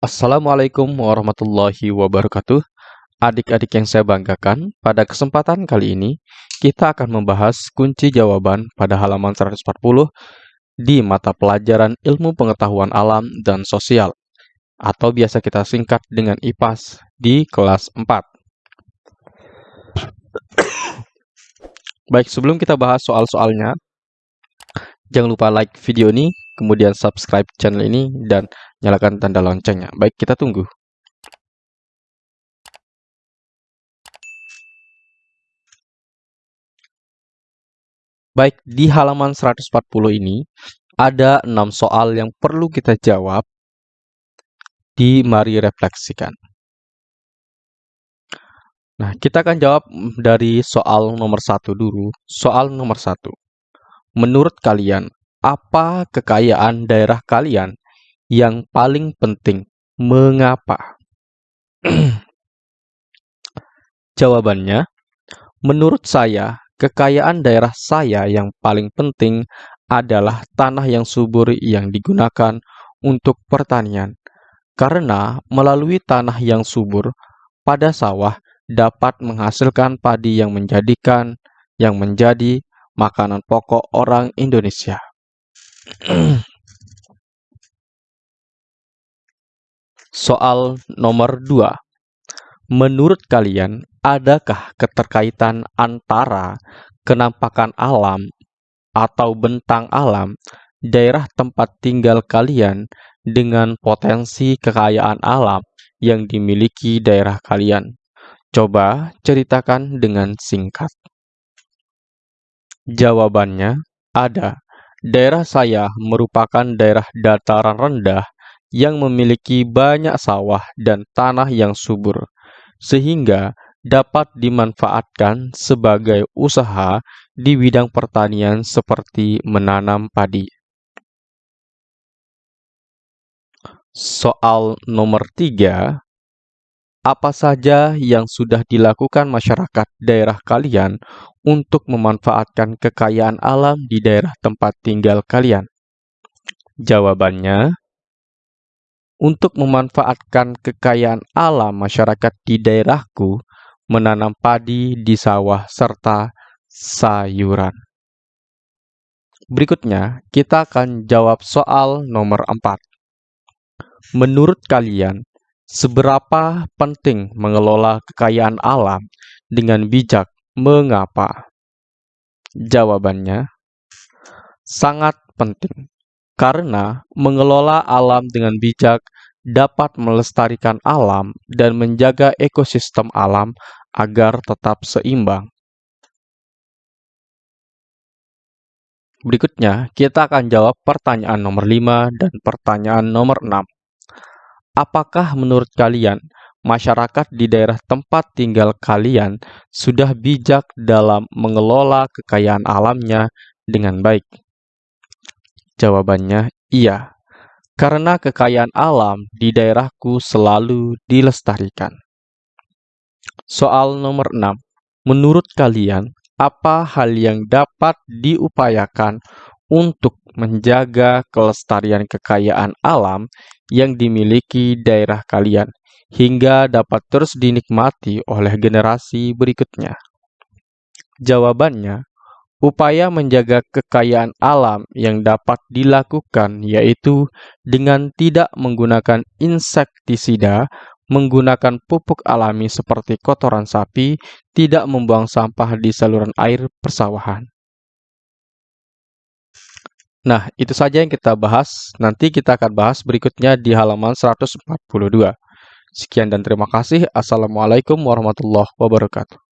Assalamualaikum warahmatullahi wabarakatuh. Adik-adik yang saya banggakan, pada kesempatan kali ini kita akan membahas kunci jawaban pada halaman 140 di mata pelajaran Ilmu Pengetahuan Alam dan Sosial atau biasa kita singkat dengan IPAS di kelas 4. Baik, sebelum kita bahas soal-soalnya, jangan lupa like video ini, kemudian subscribe channel ini, dan nyalakan tanda loncengnya. Baik, kita tunggu. Baik, di halaman 140 ini ada 6 soal yang perlu kita jawab di Mari Refleksikan. Nah, kita akan jawab dari soal nomor satu dulu. Soal nomor satu. Menurut kalian, apa kekayaan daerah kalian yang paling penting. Mengapa? Jawabannya, menurut saya, kekayaan daerah saya yang paling penting adalah tanah yang subur yang digunakan untuk pertanian. Karena melalui tanah yang subur, pada sawah dapat menghasilkan padi yang menjadikan yang menjadi makanan pokok orang Indonesia. Soal nomor 2. Menurut kalian, adakah keterkaitan antara kenampakan alam atau bentang alam daerah tempat tinggal kalian dengan potensi kekayaan alam yang dimiliki daerah kalian? Coba ceritakan dengan singkat. Jawabannya ada. Daerah saya merupakan daerah dataran rendah yang memiliki banyak sawah dan tanah yang subur, sehingga dapat dimanfaatkan sebagai usaha di bidang pertanian seperti menanam padi. Soal nomor tiga, apa saja yang sudah dilakukan masyarakat daerah kalian untuk memanfaatkan kekayaan alam di daerah tempat tinggal kalian? Jawabannya, untuk memanfaatkan kekayaan alam masyarakat di daerahku, menanam padi di sawah serta sayuran. Berikutnya, kita akan jawab soal nomor 4. Menurut kalian, seberapa penting mengelola kekayaan alam dengan bijak? Mengapa? Jawabannya, sangat penting karena mengelola alam dengan bijak dapat melestarikan alam dan menjaga ekosistem alam agar tetap seimbang. Berikutnya, kita akan jawab pertanyaan nomor 5 dan pertanyaan nomor 6. Apakah menurut kalian, masyarakat di daerah tempat tinggal kalian sudah bijak dalam mengelola kekayaan alamnya dengan baik? Jawabannya iya, karena kekayaan alam di daerahku selalu dilestarikan. Soal nomor 6. Menurut kalian, apa hal yang dapat diupayakan untuk menjaga kelestarian kekayaan alam yang dimiliki daerah kalian hingga dapat terus dinikmati oleh generasi berikutnya? Jawabannya, Upaya menjaga kekayaan alam yang dapat dilakukan yaitu dengan tidak menggunakan insektisida, menggunakan pupuk alami seperti kotoran sapi, tidak membuang sampah di saluran air persawahan. Nah, itu saja yang kita bahas. Nanti kita akan bahas berikutnya di halaman 142. Sekian dan terima kasih. Assalamualaikum warahmatullahi wabarakatuh.